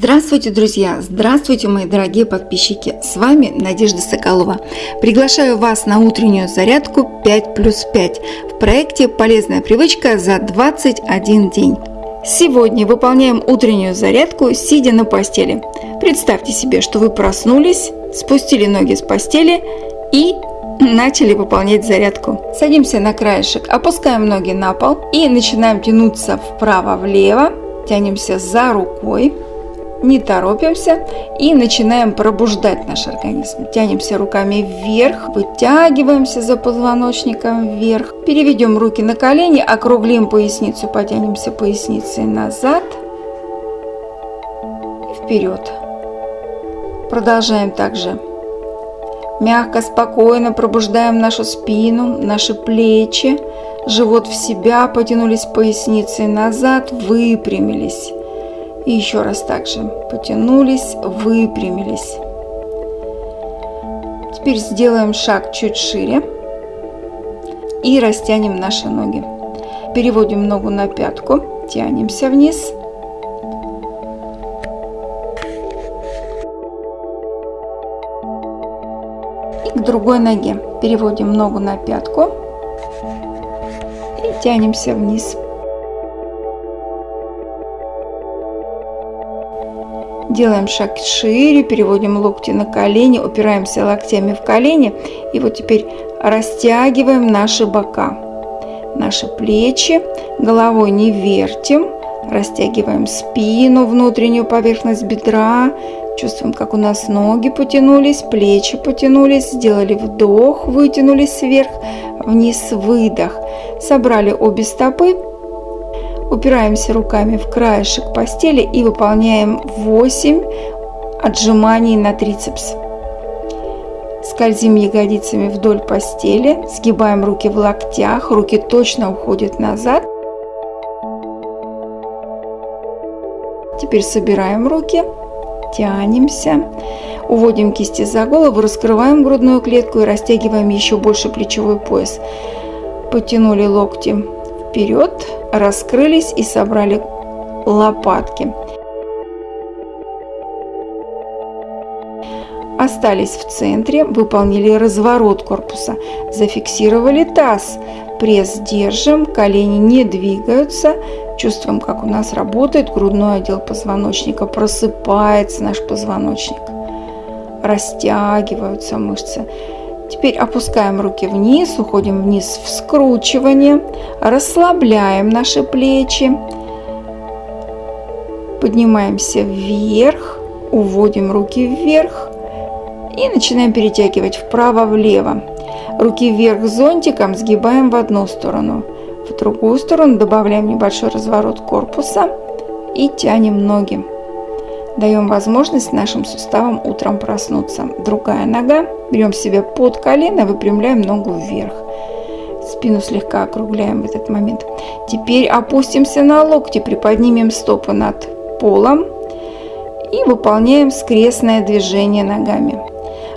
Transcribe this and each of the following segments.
Здравствуйте, друзья! Здравствуйте, мои дорогие подписчики! С вами Надежда Соколова. Приглашаю вас на утреннюю зарядку 5 плюс 5 в проекте «Полезная привычка за 21 день». Сегодня выполняем утреннюю зарядку, сидя на постели. Представьте себе, что вы проснулись, спустили ноги с постели и начали выполнять зарядку. Садимся на краешек, опускаем ноги на пол и начинаем тянуться вправо-влево, тянемся за рукой, не торопимся и начинаем пробуждать наш организм. Тянемся руками вверх, вытягиваемся за позвоночником вверх. Переведем руки на колени, округлим поясницу, потянемся поясницей назад и вперед. Продолжаем также. Мягко, спокойно пробуждаем нашу спину, наши плечи, живот в себя, потянулись поясницей назад, выпрямились. И еще раз также потянулись, выпрямились. Теперь сделаем шаг чуть шире и растянем наши ноги. Переводим ногу на пятку, тянемся вниз. И к другой ноге переводим ногу на пятку и тянемся вниз. Делаем шаг шире, переводим локти на колени, упираемся локтями в колени. И вот теперь растягиваем наши бока, наши плечи, головой не вертим. Растягиваем спину, внутреннюю поверхность бедра. Чувствуем, как у нас ноги потянулись, плечи потянулись. Сделали вдох, вытянулись вверх, вниз, выдох. Собрали обе стопы Упираемся руками в краешек постели и выполняем 8 отжиманий на трицепс. Скользим ягодицами вдоль постели, сгибаем руки в локтях, руки точно уходят назад. Теперь собираем руки, тянемся, уводим кисти за голову, раскрываем грудную клетку и растягиваем еще больше плечевой пояс. Потянули локти вперед, раскрылись и собрали лопатки. Остались в центре, выполнили разворот корпуса, зафиксировали таз, пресс держим, колени не двигаются, чувствуем, как у нас работает грудной отдел позвоночника, просыпается наш позвоночник, растягиваются мышцы. Теперь опускаем руки вниз, уходим вниз в скручивание, расслабляем наши плечи, поднимаемся вверх, уводим руки вверх и начинаем перетягивать вправо-влево. Руки вверх зонтиком сгибаем в одну сторону, в другую сторону добавляем небольшой разворот корпуса и тянем ноги. Даем возможность нашим суставам утром проснуться. Другая нога. Берем себе под колено, выпрямляем ногу вверх. Спину слегка округляем в этот момент. Теперь опустимся на локти, приподнимем стопы над полом и выполняем скрестное движение ногами.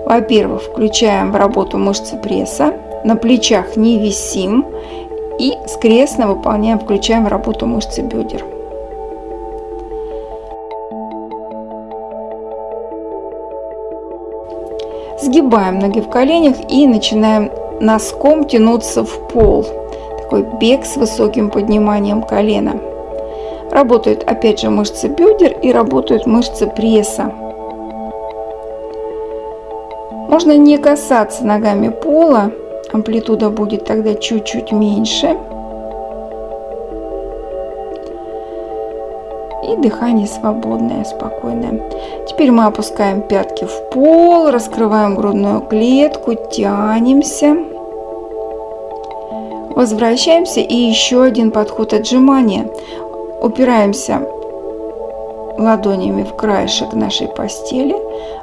Во-первых, включаем в работу мышцы пресса, на плечах не висим и скрестно выполняем, включаем в работу мышцы бедер. Сгибаем ноги в коленях и начинаем носком тянуться в пол. Такой бег с высоким подниманием колена. Работают опять же мышцы бедер и работают мышцы пресса. Можно не касаться ногами пола, амплитуда будет тогда чуть-чуть меньше. И дыхание свободное, спокойное. Теперь мы опускаем пятки в пол, раскрываем грудную клетку, тянемся. Возвращаемся и еще один подход отжимания. Упираемся ладонями в краешек нашей постели,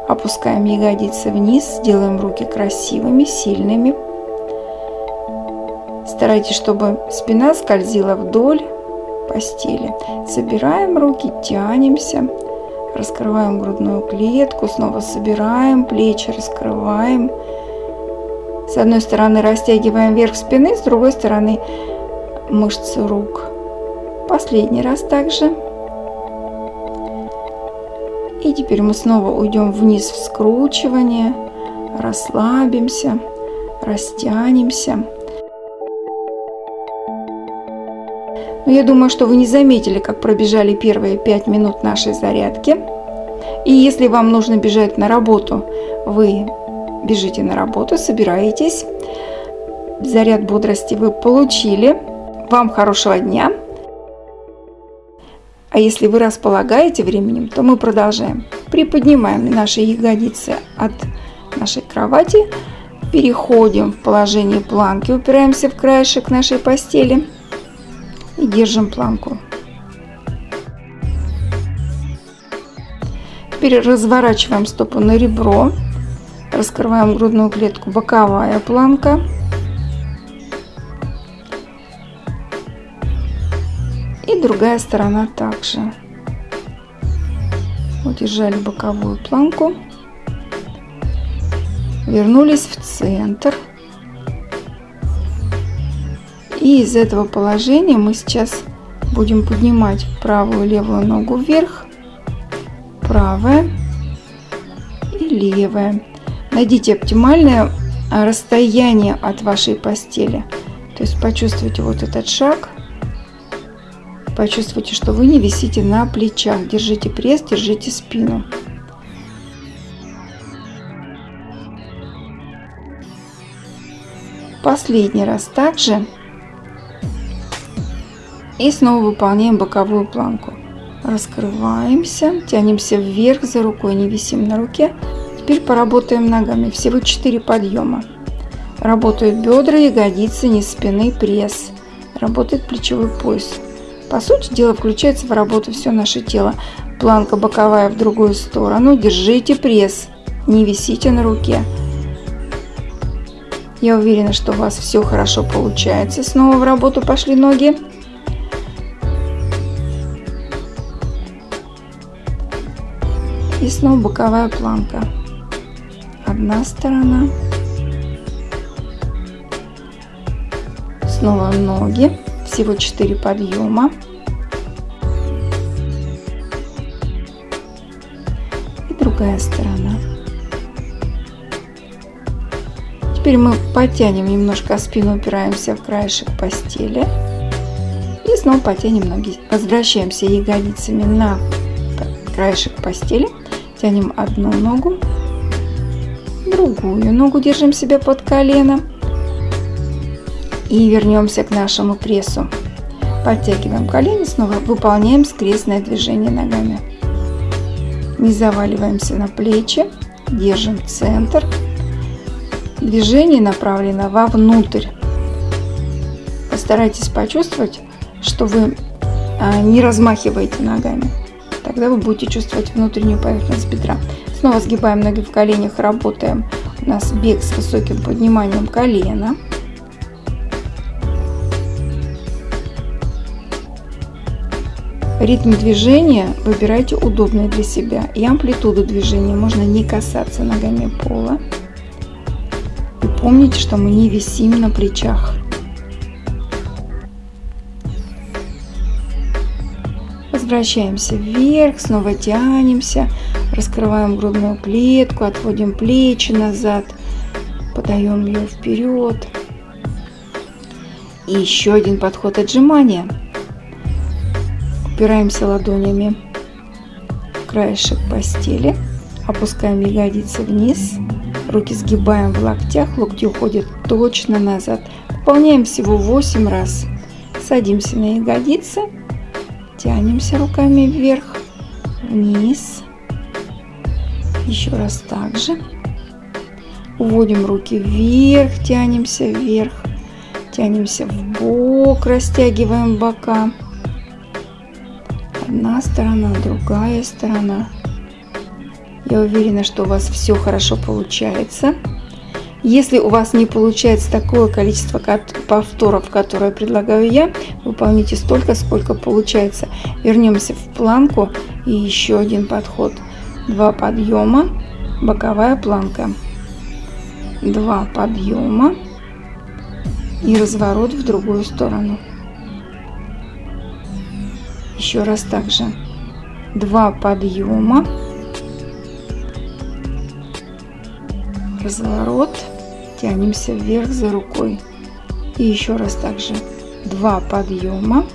опускаем ягодицы вниз, делаем руки красивыми, сильными. Старайтесь, чтобы спина скользила вдоль постели. Собираем руки, тянемся, раскрываем грудную клетку, снова собираем, плечи раскрываем. С одной стороны растягиваем верх спины, с другой стороны мышцы рук. Последний раз также. И теперь мы снова уйдем вниз в скручивание, расслабимся, растянемся. Я думаю, что вы не заметили, как пробежали первые 5 минут нашей зарядки. И если вам нужно бежать на работу, вы бежите на работу, собираетесь. Заряд бодрости вы получили. Вам хорошего дня. А если вы располагаете временем, то мы продолжаем. Приподнимаем наши ягодицы от нашей кровати. Переходим в положение планки, упираемся в краешек нашей постели и держим планку. Теперь разворачиваем стопу на ребро, раскрываем грудную клетку, боковая планка. И другая сторона также. Удержали боковую планку. Вернулись в центр. И из этого положения мы сейчас будем поднимать правую и левую ногу вверх, правая и левая. Найдите оптимальное расстояние от вашей постели. То есть почувствуйте вот этот шаг. Почувствуйте, что вы не висите на плечах. Держите пресс, держите спину. Последний раз также и снова выполняем боковую планку. Раскрываемся, тянемся вверх за рукой, не висим на руке. Теперь поработаем ногами. Всего 4 подъема. Работают бедра, ягодицы, низ спины, пресс. Работает плечевой пояс. По сути дела включается в работу все наше тело. Планка боковая в другую сторону. Держите пресс. Не висите на руке. Я уверена, что у вас все хорошо получается. Снова в работу пошли ноги. И снова боковая планка. Одна сторона. Снова ноги. Всего 4 подъема. И другая сторона. Теперь мы потянем немножко спину, упираемся в краешек постели. И снова потянем ноги. Возвращаемся ягодицами на краешек постели. Тянем одну ногу, другую ногу держим себя под колено. И вернемся к нашему прессу. Подтягиваем колени, снова выполняем скрестное движение ногами. Не заваливаемся на плечи, держим центр. Движение направлено вовнутрь. Постарайтесь почувствовать, что вы а, не размахиваете ногами. Тогда вы будете чувствовать внутреннюю поверхность бедра. Снова сгибаем ноги в коленях, работаем. У нас бег с высоким подниманием колена. Ритм движения выбирайте удобный для себя. И амплитуду движения можно не касаться ногами пола. И помните, что мы не висим на плечах. Возвращаемся вверх, снова тянемся, раскрываем грудную клетку, отводим плечи назад, подаем ее вперед. И еще один подход отжимания. Упираемся ладонями в краешек постели, опускаем ягодицы вниз, руки сгибаем в локтях, локти уходят точно назад. Выполняем всего 8 раз. Садимся на ягодицы Тянемся руками вверх, вниз. Еще раз так же. Уводим руки вверх, тянемся вверх. Тянемся в бок, растягиваем бока. Одна сторона, другая сторона. Я уверена, что у вас все хорошо получается. Если у вас не получается такое количество повторов, которое предлагаю я, выполните столько, сколько получается. Вернемся в планку и еще один подход. Два подъема, боковая планка. Два подъема и разворот в другую сторону. Еще раз также. Два подъема, разворот тянемся вверх за рукой. И еще раз также два подъема.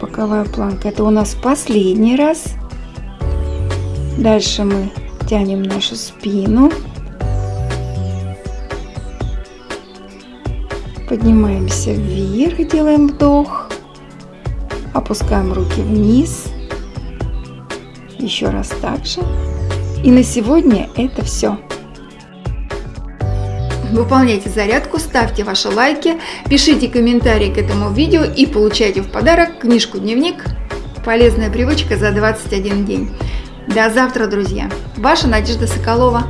Боковая планка. Это у нас последний раз. Дальше мы тянем нашу спину. Поднимаемся вверх, делаем вдох. Опускаем руки вниз. Еще раз так же. И на сегодня это все. Выполняйте зарядку, ставьте ваши лайки, пишите комментарии к этому видео и получайте в подарок книжку-дневник «Полезная привычка за 21 день». До завтра, друзья! Ваша Надежда Соколова.